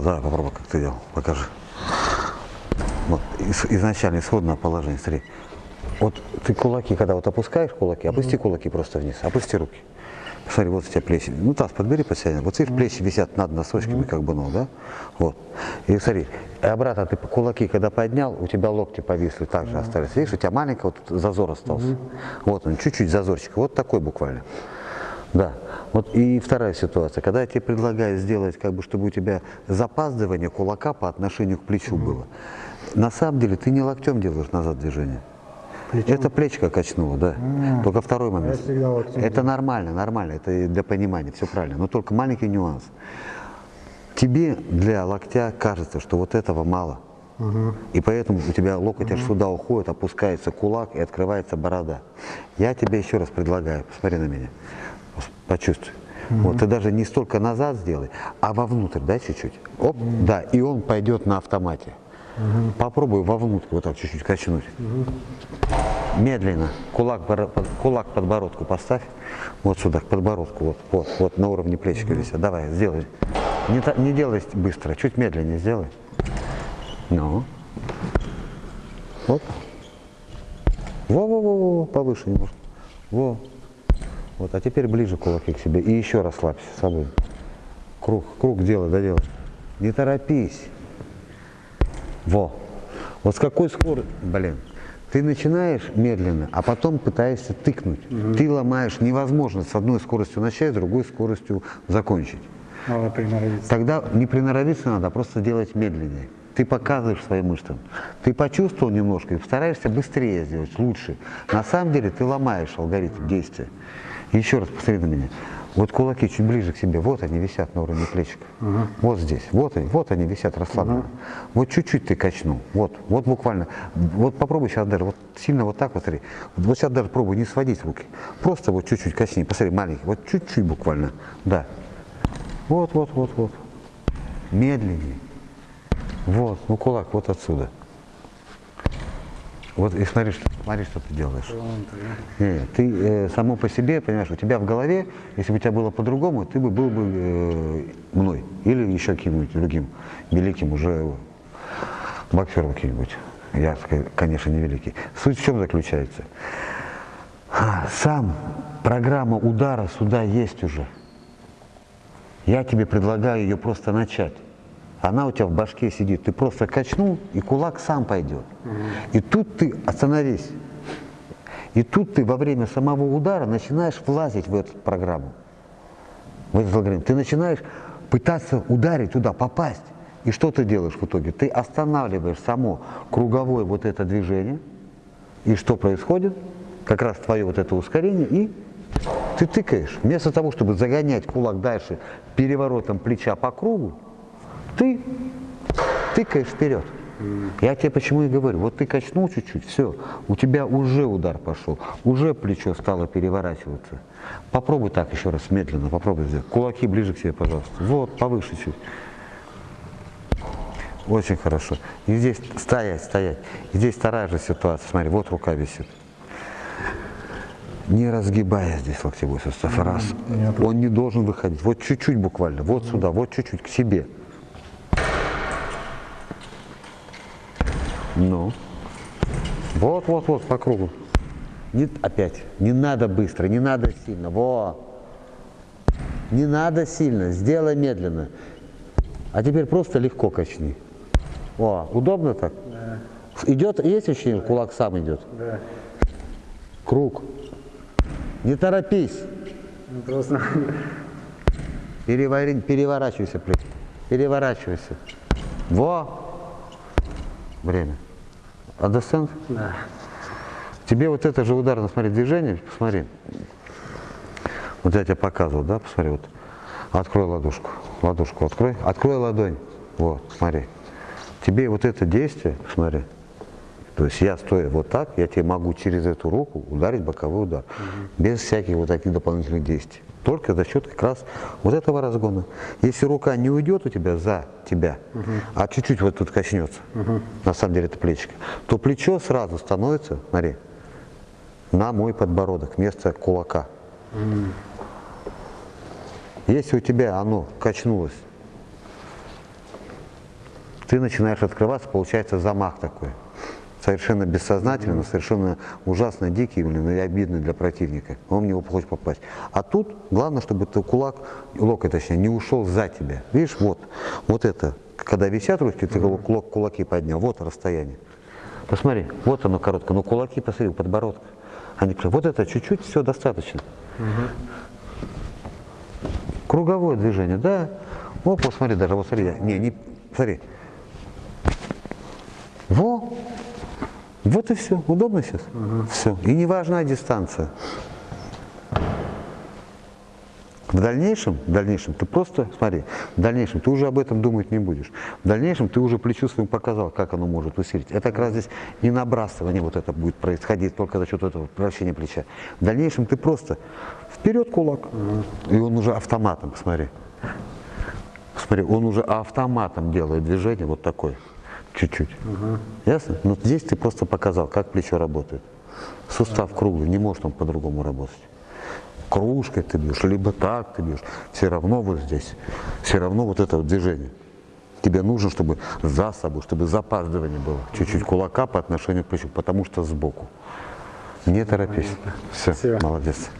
да, попробуй, как ты делал, покажи. Вот, из- изначально исходное положение, смотри. Вот ты кулаки, когда вот опускаешь кулаки, опусти кулаки просто вниз, опусти руки. Смотри, вот у тебя плечи. Ну, таз подбери под себя. Вот видишь, плечи висят над носочками, как бы, ну, да? Вот. И смотри, и обратно ты кулаки, когда поднял, у тебя локти повисли, так же остались. Видишь, у тебя маленький вот зазор остался. Вот он, чуть-чуть зазорчик, вот такой буквально. Да. Вот и вторая ситуация. Когда я тебе предлагаю сделать, как бы, чтобы у тебя запаздывание кулака по отношению к плечу было, на самом деле ты не локтем делаешь назад движение. Это плечко качнуло, да. Только второй момент. это нормально, нормально, это для понимания, все правильно. Но только маленький нюанс. Тебе для локтя кажется, что вот этого мало. И поэтому у тебя локоть аж сюда уходит, опускается кулак и открывается борода. Я тебе еще раз предлагаю, посмотри на меня, почувствуй. Вот, ты даже не столько назад сделай, а вовнутрь, да, чуть-чуть. Оп, да, и он пойдет на автомате. Попробуй вовнутрь вот так чуть-чуть качнуть. Медленно. Кулак, кулак подбородку поставь. Вот сюда, к подбородку. Вот, вот, вот на уровне плечика висят. Давай, сделай. Не, не делай быстро, чуть медленнее сделай. Ну. Вот. Во-во-во, повыше немножко. Во. Вот, а теперь ближе кулаки к себе. И еще расслабься с собой. Круг, круг делай, доделай. Не торопись. Во. Вот с какой скоростью, блин, ты начинаешь медленно, а потом пытаешься тыкнуть. Ты ломаешь, невозможно с одной скоростью начать, с другой скоростью закончить. Надо приноровиться. Тогда не приноровиться надо, а просто делать медленнее. Ты показываешь своим мышцам. Ты почувствовал немножко и стараешься быстрее сделать, лучше. На самом деле ты ломаешь алгоритм действия. Еще раз посмотри на меня. Вот кулаки чуть ближе к себе, вот они висят на уровне плечика. Вот здесь, вот они, вот они висят расслабленно. Вот чуть-чуть ты качнул, вот, вот буквально. Вот попробуй сейчас даже, вот сильно вот так вот смотри. Вот сейчас даже пробуй не сводить руки. Просто вот чуть-чуть качни, посмотри, маленький, вот чуть-чуть буквально, да. Вот, вот, вот, вот. Медленнее. Вот, ну кулак вот отсюда. Вот и смотри, что, смотри, что ты делаешь. Не, ты э, само по себе, понимаешь, у тебя в голове, если бы у тебя было по-другому, ты бы был бы э, мной или еще каким-нибудь другим великим уже боксером каким-нибудь. Я, конечно, не великий. Суть в чем заключается? А, Сам программа удара сюда есть уже. Я тебе предлагаю ее просто начать. Она у тебя в башке сидит. Ты просто качнул, и кулак сам пойдет. И тут ты остановись. И тут ты во время самого удара начинаешь влазить в эту программу. В этот алгоритм. Ты начинаешь пытаться ударить туда, попасть. И что ты делаешь в итоге? Ты останавливаешь само круговое вот это движение. И что происходит? Как раз твое вот это ускорение, и ты тыкаешь. Вместо того, чтобы загонять кулак дальше переворотом плеча по кругу, ты тыкаешь вперед. Я тебе почему и говорю, вот ты качнул чуть-чуть, все, у тебя уже удар пошел, уже плечо стало переворачиваться. Попробуй так еще раз, медленно, попробуй сделать. Кулаки ближе к себе, пожалуйста. Вот, повыше чуть. Очень хорошо. И здесь стоять, стоять. И здесь вторая же ситуация. Смотри, вот рука висит. Не разгибая здесь локтевой сустав. Раз. Он не должен выходить. Вот чуть-чуть буквально. Вот сюда, вот чуть-чуть к себе. Ну. Вот, вот, вот, по кругу. Не, опять. Не надо быстро, не надо сильно. Во. Не надо сильно, сделай медленно. А теперь просто легко качни. О, удобно так? Идет, есть ощущение, кулак сам идет? Да. Круг. Не торопись. Ну, Просто Перевори- переворачивайся, плечи. Переворачивайся. Во. Время. Understand? да. Тебе вот это же ударно, смотри, движение, посмотри. Вот я тебе показывал, да, посмотри, вот. Открой ладошку, ладошку открой, открой ладонь, вот, смотри. Тебе вот это действие, смотри, то есть я стоя вот так, я тебе могу через эту руку ударить боковой удар, без всяких вот таких дополнительных действий. Только за счет как раз вот этого разгона. Если рука не уйдет у тебя за тебя, а чуть-чуть вот тут качнется, на самом деле это плечико, то плечо сразу становится, смотри, на мой подбородок, вместо кулака. Если у тебя оно качнулось ты начинаешь открываться, получается замах такой. Совершенно бессознательно, совершенно ужасно дикий блин, и обидный для противника. Он в него хочет попасть. А тут главное, чтобы ты кулак, локоть точнее, не ушел за тебя. Видишь, вот, вот это. Когда висят руки, ты кулак, кулаки поднял, вот расстояние. Посмотри, вот оно короткое, но кулаки, посмотри, подбородок. Они, прям- вот это чуть-чуть, все достаточно. Круговое движение, да. О, посмотри, даже, вот смотри, не, не, смотри. Во, вот и все. Удобно сейчас? Все. И не важна дистанция. В дальнейшем, в дальнейшем ты просто, смотри, в дальнейшем ты уже об этом думать не будешь. В дальнейшем ты уже плечу своим показал, как оно может усилить. Это как раз здесь не набрасывание вот это будет происходить только за счет этого вращения плеча. В дальнейшем ты просто вперед кулак, и он уже автоматом, посмотри. Смотри, он уже автоматом делает движение вот такое, чуть-чуть. Ясно? Но здесь ты просто показал, как плечо работает. Сустав круглый, не может он по-другому работать. Кружкой ты бьешь, либо так ты бьешь. Все равно вот здесь, все равно вот это вот движение. Тебе нужно, чтобы за собой, чтобы запаздывание было. Чуть-чуть кулака по отношению к плечу, потому что сбоку. Не торопись. Все, Спасибо. молодец.